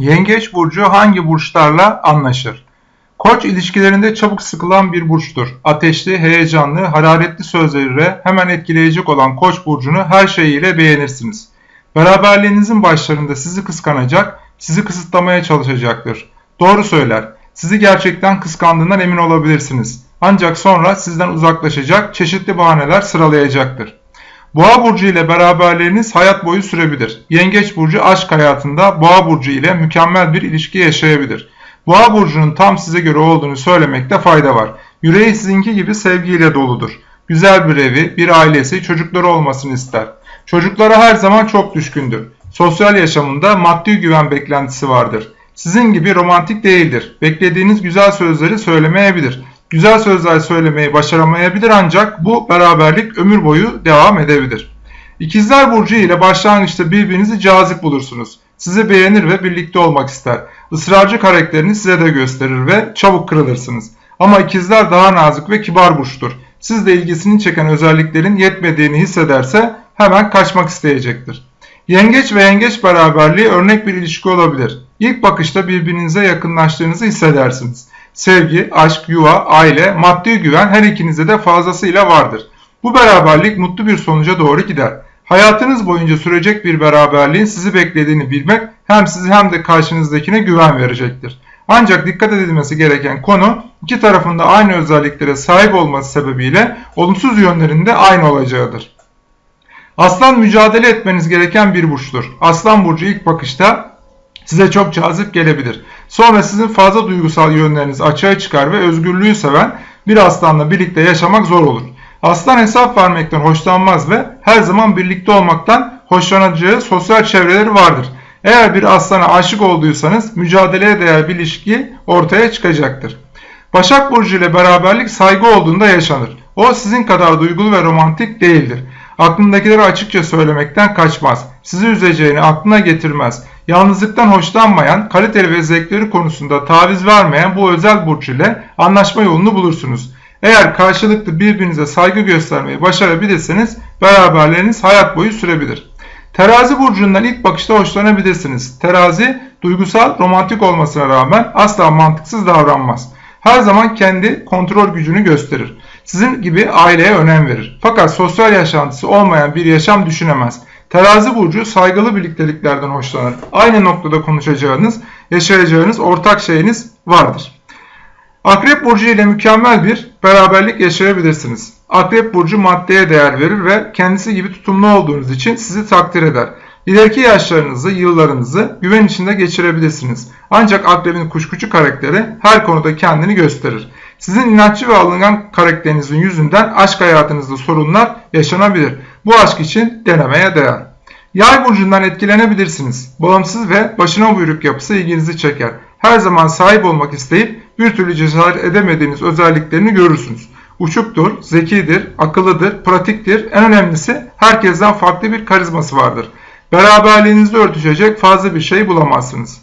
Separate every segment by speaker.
Speaker 1: Yengeç burcu hangi burçlarla anlaşır? Koç ilişkilerinde çabuk sıkılan bir burçtur. Ateşli, heyecanlı, hararetli sözleriyle hemen etkileyecek olan Koç burcunu her şeyiyle beğenirsiniz. Beraberliğinizin başlarında sizi kıskanacak, sizi kısıtlamaya çalışacaktır. Doğru söyler. Sizi gerçekten kıskandığından emin olabilirsiniz. Ancak sonra sizden uzaklaşacak, çeşitli bahaneler sıralayacaktır. Boğa burcu ile beraberliğiniz hayat boyu sürebilir. Yengeç burcu aşk hayatında Boğa burcu ile mükemmel bir ilişki yaşayabilir. Boğa burcunun tam size göre olduğunu söylemekte fayda var. Yüreği sizinki gibi sevgiyle doludur. Güzel bir evi, bir ailesi, çocukları olmasını ister. Çocuklara her zaman çok düşkündür. Sosyal yaşamında maddi güven beklentisi vardır. Sizin gibi romantik değildir. Beklediğiniz güzel sözleri söylemeyebilir. Güzel sözler söylemeyi başaramayabilir ancak bu beraberlik ömür boyu devam edebilir. İkizler Burcu ile başlangıçta birbirinizi cazip bulursunuz. Sizi beğenir ve birlikte olmak ister. Israrcı karakterini size de gösterir ve çabuk kırılırsınız. Ama ikizler daha nazik ve kibar burçtur. Siz de ilgisini çeken özelliklerin yetmediğini hissederse hemen kaçmak isteyecektir. Yengeç ve yengeç beraberliği örnek bir ilişki olabilir. İlk bakışta birbirinize yakınlaştığınızı hissedersiniz. Sevgi, aşk, yuva, aile, maddi güven her ikinize de fazlasıyla vardır. Bu beraberlik mutlu bir sonuca doğru gider. Hayatınız boyunca sürecek bir beraberliğin sizi beklediğini bilmek hem sizi hem de karşınızdakine güven verecektir. Ancak dikkat edilmesi gereken konu iki tarafında aynı özelliklere sahip olması sebebiyle olumsuz yönlerinde aynı olacağıdır. Aslan mücadele etmeniz gereken bir burçtur. Aslan burcu ilk bakışta size çok cazip gelebilir. Sonra sizin fazla duygusal yönleriniz açığa çıkar ve özgürlüğü seven bir aslanla birlikte yaşamak zor olur. Aslan hesap vermekten hoşlanmaz ve her zaman birlikte olmaktan hoşlanacağı sosyal çevreleri vardır. Eğer bir aslana aşık olduysanız mücadeleye değer bir ilişki ortaya çıkacaktır. Başak Burcu ile beraberlik saygı olduğunda yaşanır. O sizin kadar duygulu ve romantik değildir. Aklındakileri açıkça söylemekten kaçmaz. Sizi üzeceğini aklına getirmez. Yalnızlıktan hoşlanmayan, kaliteli ve zevkleri konusunda taviz vermeyen bu özel burç ile anlaşma yolunu bulursunuz. Eğer karşılıklı birbirinize saygı göstermeyi başarabilirseniz beraberleriniz hayat boyu sürebilir. Terazi burcundan ilk bakışta hoşlanabilirsiniz. Terazi duygusal, romantik olmasına rağmen asla mantıksız davranmaz. Her zaman kendi kontrol gücünü gösterir. Sizin gibi aileye önem verir. Fakat sosyal yaşantısı olmayan bir yaşam düşünemez. Terazi burcu saygılı birlikteliklerden hoşlanır. Aynı noktada konuşacağınız, yaşayacağınız ortak şeyiniz vardır. Akrep burcu ile mükemmel bir beraberlik yaşayabilirsiniz. Akrep burcu maddeye değer verir ve kendisi gibi tutumlu olduğunuz için sizi takdir eder. İleriki yaşlarınızı, yıllarınızı güven içinde geçirebilirsiniz. Ancak akrebin kuşkucu karakteri her konuda kendini gösterir. Sizin inatçı ve alıngan karakterinizin yüzünden aşk hayatınızda sorunlar yaşanabilir. Bu aşk için denemeye değer. Yay burcundan etkilenebilirsiniz. Bağımsız ve başına buyruk yapısı ilginizi çeker. Her zaman sahip olmak isteyip bir türlü cesaret edemediğiniz özelliklerini görürsünüz. Uçuktur, zekidir, akıllıdır, pratiktir. En önemlisi herkesten farklı bir karizması vardır. Beraberliğinizde örtüşecek fazla bir şey bulamazsınız.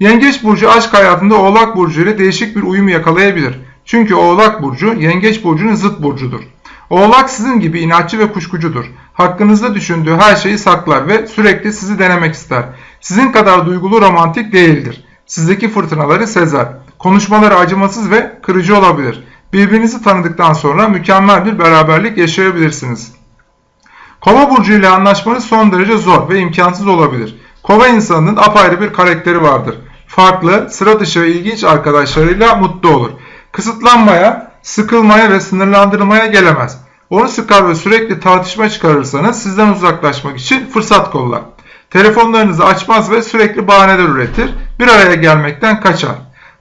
Speaker 1: Yengeç burcu aşk hayatında Oğlak burcu ile değişik bir uyum yakalayabilir. Çünkü Oğlak burcu Yengeç burcunun zıt burcudur. Oğlak sizin gibi inatçı ve kuşkucudur. Hakkınızda düşündüğü her şeyi saklar ve sürekli sizi denemek ister. Sizin kadar duygulu romantik değildir. Sizdeki fırtınaları sezer. Konuşmaları acımasız ve kırıcı olabilir. Birbirinizi tanıdıktan sonra mükemmel bir beraberlik yaşayabilirsiniz. Kova burcu ile anlaşmanız son derece zor ve imkansız olabilir. Kova insanının apayrı bir karakteri vardır. Farklı, sıra dışı ve ilginç arkadaşlarıyla mutlu olur. Kısıtlanmaya, sıkılmaya ve sınırlandırılmaya gelemez. Onu sıkar ve sürekli tartışma çıkarırsanız sizden uzaklaşmak için fırsat kollar. Telefonlarınızı açmaz ve sürekli bahaneler üretir. Bir araya gelmekten kaçar.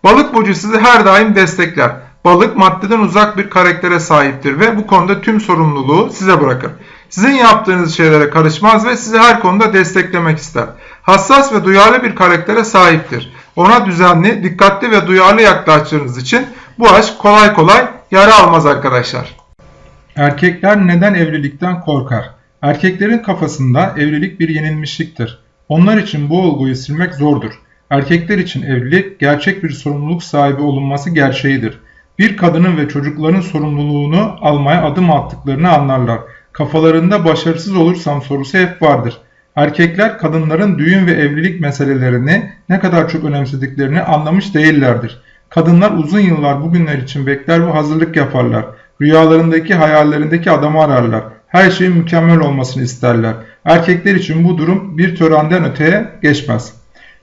Speaker 1: Balık burcu sizi her daim destekler. Balık maddeden uzak bir karaktere sahiptir ve bu konuda tüm sorumluluğu size bırakır. Sizin yaptığınız şeylere karışmaz ve sizi her konuda desteklemek ister. Hassas ve duyarlı bir karaktere sahiptir. Ona düzenli, dikkatli ve duyarlı yaklaştığınız için bu aşk kolay kolay yara almaz arkadaşlar. Erkekler neden evlilikten korkar? Erkeklerin kafasında evlilik bir yenilmişliktir. Onlar için bu olguyu silmek zordur. Erkekler için evlilik gerçek bir sorumluluk sahibi olunması gerçeğidir. Bir kadının ve çocukların sorumluluğunu almaya adım attıklarını anlarlar. Kafalarında başarısız olursam sorusu hep vardır. Erkekler kadınların düğün ve evlilik meselelerini ne kadar çok önemsediklerini anlamış değillerdir. Kadınlar uzun yıllar bugünler için bekler ve hazırlık yaparlar. Rüyalarındaki, hayallerindeki adamı ararlar. Her şeyin mükemmel olmasını isterler. Erkekler için bu durum bir törenden öteye geçmez.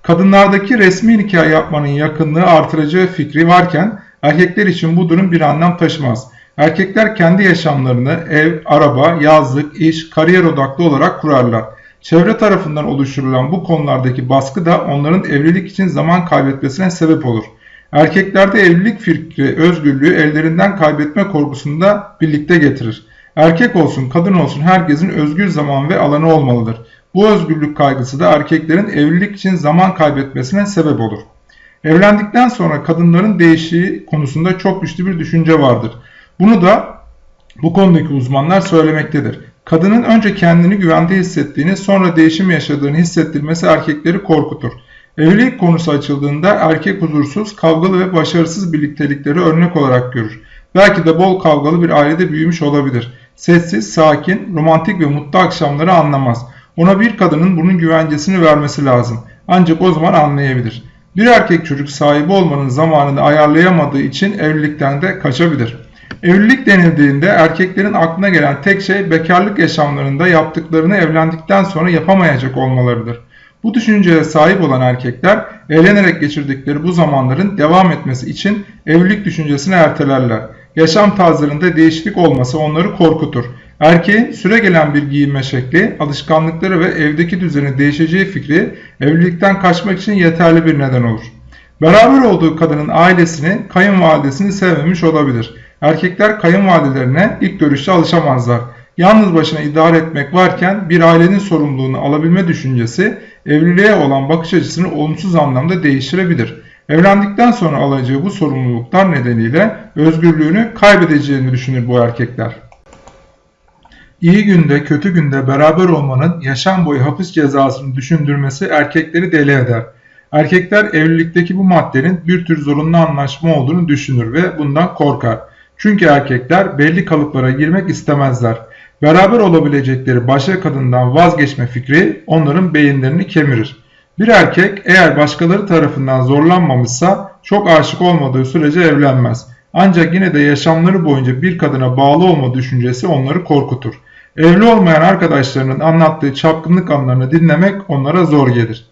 Speaker 1: Kadınlardaki resmi nikah yapmanın yakınlığı artıracağı fikri varken erkekler için bu durum bir anlam taşımaz. Erkekler kendi yaşamlarını ev, araba, yazlık, iş, kariyer odaklı olarak kurarlar. Çevre tarafından oluşturulan bu konulardaki baskı da onların evlilik için zaman kaybetmesine sebep olur. Erkeklerde evlilik fikri özgürlüğü ellerinden kaybetme korkusunu da birlikte getirir. Erkek olsun kadın olsun herkesin özgür zaman ve alanı olmalıdır. Bu özgürlük kaygısı da erkeklerin evlilik için zaman kaybetmesine sebep olur. Evlendikten sonra kadınların değişiği konusunda çok güçlü bir düşünce vardır. Bunu da bu konudaki uzmanlar söylemektedir. Kadının önce kendini güvende hissettiğini sonra değişim yaşadığını hissettirmesi erkekleri korkutur. Evlilik konusu açıldığında erkek huzursuz, kavgalı ve başarısız birliktelikleri örnek olarak görür. Belki de bol kavgalı bir ailede büyümüş olabilir. Sessiz, sakin, romantik ve mutlu akşamları anlamaz. Ona bir kadının bunun güvencesini vermesi lazım. Ancak o zaman anlayabilir. Bir erkek çocuk sahibi olmanın zamanını ayarlayamadığı için evlilikten de kaçabilir. Evlilik denildiğinde erkeklerin aklına gelen tek şey bekarlık yaşamlarında yaptıklarını evlendikten sonra yapamayacak olmalarıdır. Bu düşünceye sahip olan erkekler eğlenerek geçirdikleri bu zamanların devam etmesi için evlilik düşüncesini ertelerler. Yaşam tarzlarında değişiklik olması onları korkutur. Erkeğin süre gelen bir giyinme şekli, alışkanlıkları ve evdeki düzeni değişeceği fikri evlilikten kaçmak için yeterli bir neden olur. Beraber olduğu kadının ailesini, kayınvalidesini sevmemiş olabilir. Erkekler kayınvalidelerine ilk görüşte alışamazlar. Yalnız başına idare etmek varken bir ailenin sorumluluğunu alabilme düşüncesi evliliğe olan bakış açısını olumsuz anlamda değiştirebilir. Evlendikten sonra alacağı bu sorumluluklar nedeniyle özgürlüğünü kaybedeceğini düşünür bu erkekler. İyi günde kötü günde beraber olmanın yaşam boyu hapis cezasını düşündürmesi erkekleri deli eder. Erkekler evlilikteki bu maddenin bir tür zorunlu anlaşma olduğunu düşünür ve bundan korkar. Çünkü erkekler belli kalıplara girmek istemezler. Beraber olabilecekleri başka kadından vazgeçme fikri onların beyinlerini kemirir. Bir erkek eğer başkaları tarafından zorlanmamışsa çok aşık olmadığı sürece evlenmez. Ancak yine de yaşamları boyunca bir kadına bağlı olma düşüncesi onları korkutur. Evli olmayan arkadaşlarının anlattığı çapkınlık anlarını dinlemek onlara zor gelir.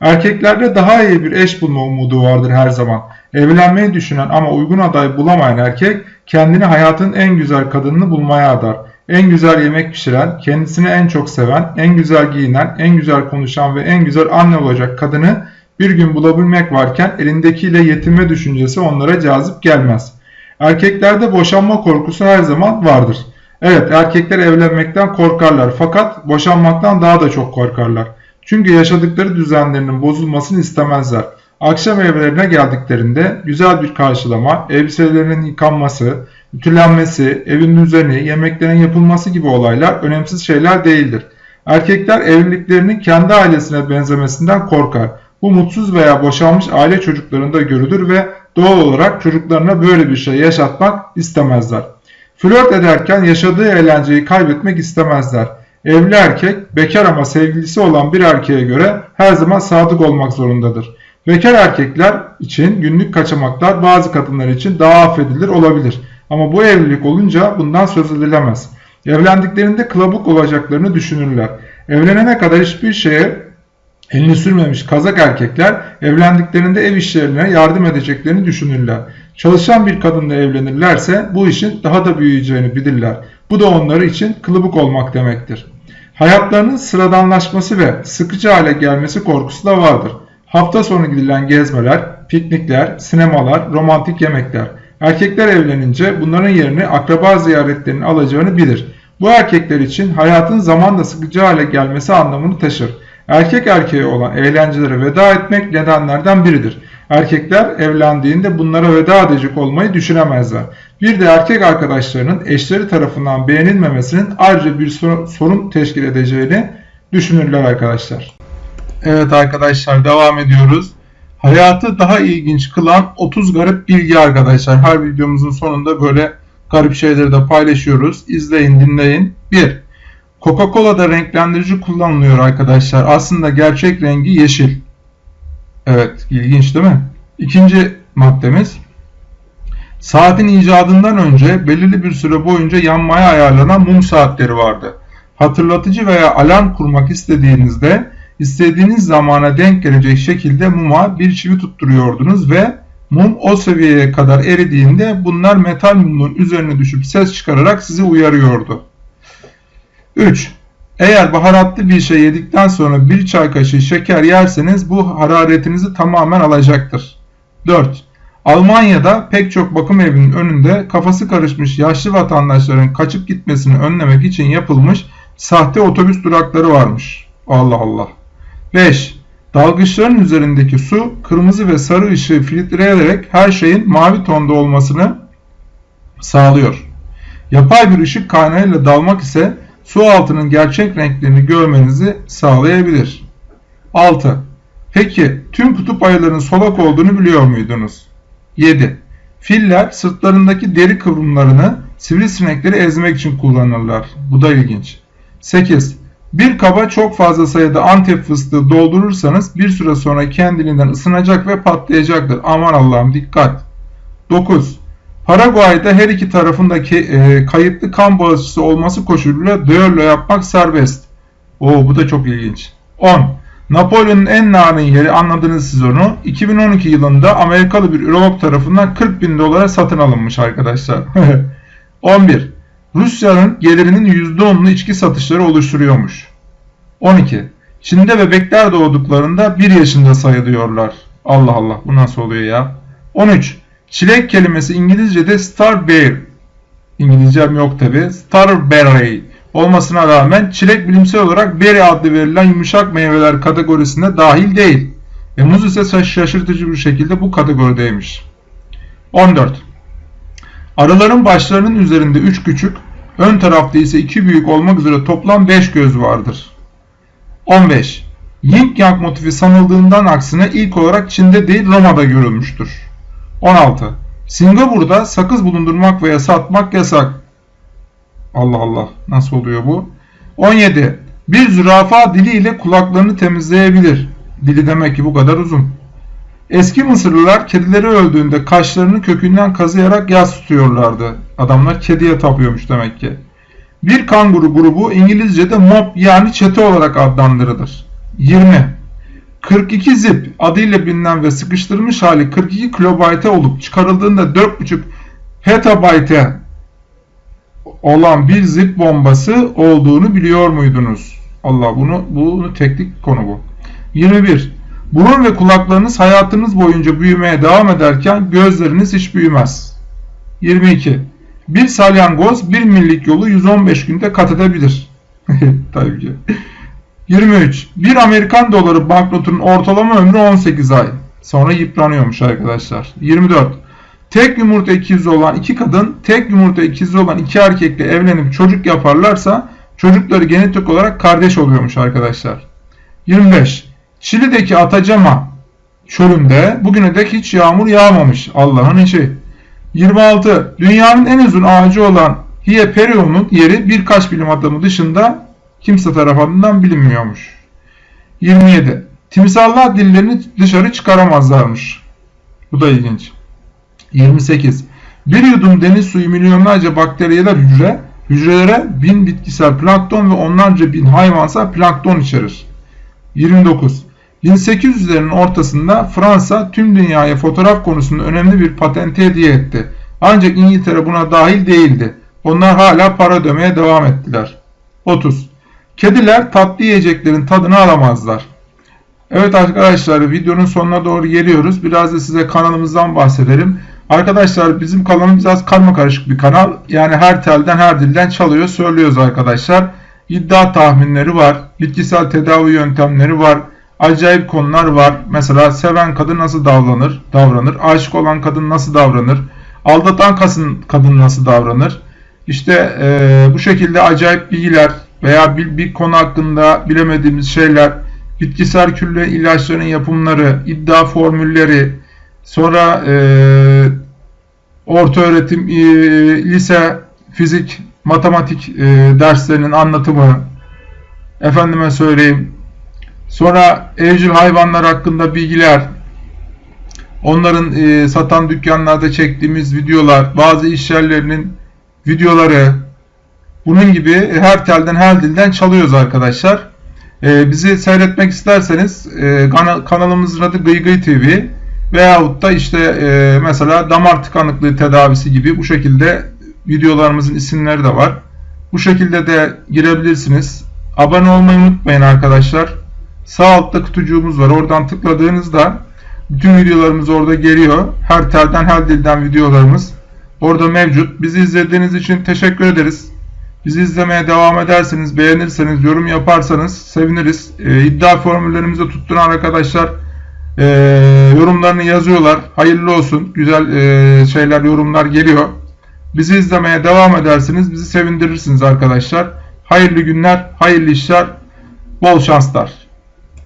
Speaker 1: Erkeklerde daha iyi bir eş bulma umudu vardır her zaman. Evlenmeyi düşünen ama uygun aday bulamayan erkek kendini hayatın en güzel kadınını bulmaya adar. En güzel yemek pişiren, kendisini en çok seven, en güzel giyinen, en güzel konuşan ve en güzel anne olacak kadını bir gün bulabilmek varken elindekiyle yetinme düşüncesi onlara cazip gelmez. Erkeklerde boşanma korkusu her zaman vardır. Evet erkekler evlenmekten korkarlar fakat boşanmaktan daha da çok korkarlar. Çünkü yaşadıkları düzenlerinin bozulmasını istemezler. Akşam evlerine geldiklerinde güzel bir karşılama, elbiselerinin yıkanması, ütülenmesi, evin düzeni, yemeklerin yapılması gibi olaylar önemsiz şeyler değildir. Erkekler evliliklerinin kendi ailesine benzemesinden korkar. Bu mutsuz veya boşanmış aile çocuklarında görülür ve doğal olarak çocuklarına böyle bir şey yaşatmak istemezler. Flört ederken yaşadığı eğlenceyi kaybetmek istemezler. Evli erkek bekar ama sevgilisi olan bir erkeğe göre her zaman sadık olmak zorundadır. Bekar erkekler için günlük kaçamaklar bazı kadınlar için daha affedilir olabilir. Ama bu evlilik olunca bundan söz edilemez. Evlendiklerinde kılabuk olacaklarını düşünürler. Evlenene kadar hiçbir şeye elini sürmemiş kazak erkekler evlendiklerinde ev işlerine yardım edeceklerini düşünürler. Çalışan bir kadınla evlenirlerse bu işin daha da büyüyeceğini bilirler. Bu da onları için kılıbık olmak demektir. Hayatlarının sıradanlaşması ve sıkıcı hale gelmesi korkusu da vardır. Hafta sonu gidilen gezmeler, piknikler, sinemalar, romantik yemekler. Erkekler evlenince bunların yerini akraba ziyaretlerinin alacağını bilir. Bu erkekler için hayatın zamanla sıkıcı hale gelmesi anlamını taşır. Erkek erkeğe olan eğlencelere veda etmek nedenlerden biridir. Erkekler evlendiğinde bunlara veda edecek olmayı düşünemezler. Bir de erkek arkadaşlarının eşleri tarafından beğenilmemesinin ayrıca bir sorun teşkil edeceğini düşünürler arkadaşlar. Evet arkadaşlar devam ediyoruz. Hayatı daha ilginç kılan 30 garip bilgi arkadaşlar. Her videomuzun sonunda böyle garip şeyleri de paylaşıyoruz. İzleyin dinleyin. 1. Coca-Cola'da renklendirici kullanılıyor arkadaşlar. Aslında gerçek rengi yeşil. Evet, ilginç değil mi? İkinci maddemiz. Saatin icadından önce belirli bir süre boyunca yanmaya ayarlanan mum saatleri vardı. Hatırlatıcı veya alarm kurmak istediğinizde istediğiniz zamana denk gelecek şekilde muma bir çivi tutturuyordunuz ve mum o seviyeye kadar eridiğinde bunlar metal mumun üzerine düşüp ses çıkararak sizi uyarıyordu. 3. Eğer baharatlı bir şey yedikten sonra bir çay kaşığı şeker yerseniz bu hararetinizi tamamen alacaktır. 4. Almanya'da pek çok bakım evinin önünde kafası karışmış yaşlı vatandaşların kaçıp gitmesini önlemek için yapılmış sahte otobüs durakları varmış. Allah Allah. 5. Dalgıçların üzerindeki su kırmızı ve sarı ışığı filtreleyerek her şeyin mavi tonda olmasını sağlıyor. Yapay bir ışık kaynağıyla dalmak ise su altının gerçek renklerini görmenizi sağlayabilir. 6. Peki tüm kutup ayılarının solak olduğunu biliyor muydunuz? 7. Filler sırtlarındaki deri kıvrımlarını sivrisinekleri ezmek için kullanırlar. Bu da ilginç. 8. Bir kaba çok fazla sayıda antep fıstığı doldurursanız bir süre sonra kendiliğinden ısınacak ve patlayacaktır. Aman Allah'ım dikkat. 9. Paraguay'da her iki tarafındaki e, kayıtlı kan bağışçısı olması koşuluyla düello yapmak serbest. Oo bu da çok ilginç. 10. Napolyon'un en narin yeri anladınız siz onu. 2012 yılında Amerikalı bir ürolog tarafından 40 bin dolara satın alınmış arkadaşlar. 11. Rusya'nın gelirinin %10'unu içki satışları oluşturuyormuş. 12. Çin'de bebekler doğduklarında 1 yaşında sayılıyorlar. Allah Allah bu nasıl oluyor ya? 13. Çilek kelimesi İngilizce'de starberry. İngilizcem yok tabi. Starberry olmasına rağmen çilek bilimsel olarak berry adlı verilen yumuşak meyveler kategorisine dahil değil. Ve muz ise şaşırtıcı bir şekilde bu kategorideymiş. 14. Arıların başlarının üzerinde 3 küçük, ön tarafta ise 2 büyük olmak üzere toplam 5 göz vardır. 15. Yin Yang motifi sanıldığından aksine ilk olarak Çin'de değil Roma'da görülmüştür. 16. Singapur'da sakız bulundurmak veya satmak yasak. Allah Allah nasıl oluyor bu? 17. Bir zürafa diliyle kulaklarını temizleyebilir. Dili demek ki bu kadar uzun. Eski Mısırlılar kedileri öldüğünde kaşlarını kökünden kazıyarak yas tutuyorlardı. Adamlar kediye tapıyormuş demek ki. Bir kanguru grubu İngilizce'de mob yani çete olarak adlandırılır. 20. 42 zip adıyla bilinen ve sıkıştırılmış hali 42 kilobayte olup çıkarıldığında 4.5 petabayte olan bir zip bombası olduğunu biliyor muydunuz? Allah bunu bunu teknik konu bu. 21. Burun ve kulaklarınız hayatınız boyunca büyümeye devam ederken gözleriniz hiç büyümez. 22. Bir salyangoz bir millik yolu 115 günde kat edebilir. Tabii ki. 23. Bir Amerikan doları banknotunun ortalama ömrü 18 ay. Sonra yıpranıyormuş arkadaşlar. 24. Tek yumurta ikizi olan iki kadın, tek yumurta ikizi olan iki erkekle evlenip çocuk yaparlarsa çocukları genetik olarak kardeş oluyormuş arkadaşlar. 25. Şili'deki Atacama çölünde bugüne dek hiç yağmur yağmamış. Allah'ın işi. 26. Dünyanın en uzun ağacı olan Hieperion'un yeri birkaç bilim adamı dışında kimse tarafından bilinmiyormuş. 27. Timsallar dillerini dışarı çıkaramazlarmış. Bu da ilginç. 28. Bir yudum deniz suyu milyonlarca bakteriyeler hücre, hücrelere bin bitkisel plankton ve onlarca bin hayvansal plankton içerir. 29. 1800'lerin ortasında Fransa tüm dünyaya fotoğraf konusunda önemli bir patente hediye etti. Ancak İngiltere buna dahil değildi. Onlar hala para ödemeye devam ettiler. 30. Kediler tatlı yiyeceklerin tadını alamazlar. Evet arkadaşlar videonun sonuna doğru geliyoruz. Biraz da size kanalımızdan bahsedelim. Arkadaşlar bizim kanalımız biraz karma karışık bir kanal. Yani her telden her dilden çalıyor söylüyoruz arkadaşlar. İddia tahminleri var. Bitkisel tedavi yöntemleri var. Acayip konular var. Mesela seven kadın nasıl davranır? Davranır. Aşık olan kadın nasıl davranır? Aldatan kadın, nasıl davranır? İşte e, bu şekilde acayip bilgiler veya bir, bir konu hakkında bilemediğimiz şeyler, bitkisel külle ilaçların yapımları, iddia formülleri, sonra e, orta öğretim, e, lise, fizik, matematik e, derslerinin anlatımı, Efendime söyleyeyim. Sonra evcil hayvanlar hakkında bilgiler, onların e, satan dükkanlarda çektiğimiz videolar, bazı iş yerlerinin videoları, bunun gibi her telden her dilden çalıyoruz arkadaşlar. E, bizi seyretmek isterseniz e, kana- kanalımızın adı Gıy Gıy TV veyahut da işte e, mesela damar tıkanıklığı tedavisi gibi bu şekilde videolarımızın isimleri de var. Bu şekilde de girebilirsiniz. Abone olmayı unutmayın arkadaşlar. Sağ altta kutucuğumuz var. Oradan tıkladığınızda bütün videolarımız orada geliyor. Her telden her dilden videolarımız orada mevcut. Bizi izlediğiniz için teşekkür ederiz. Bizi izlemeye devam ederseniz, beğenirseniz, yorum yaparsanız seviniriz. Ee, iddia formüllerimizi tutturan arkadaşlar e, yorumlarını yazıyorlar. Hayırlı olsun. Güzel e, şeyler, yorumlar geliyor. Bizi izlemeye devam edersiniz. Bizi sevindirirsiniz arkadaşlar. Hayırlı günler, hayırlı işler, bol şanslar.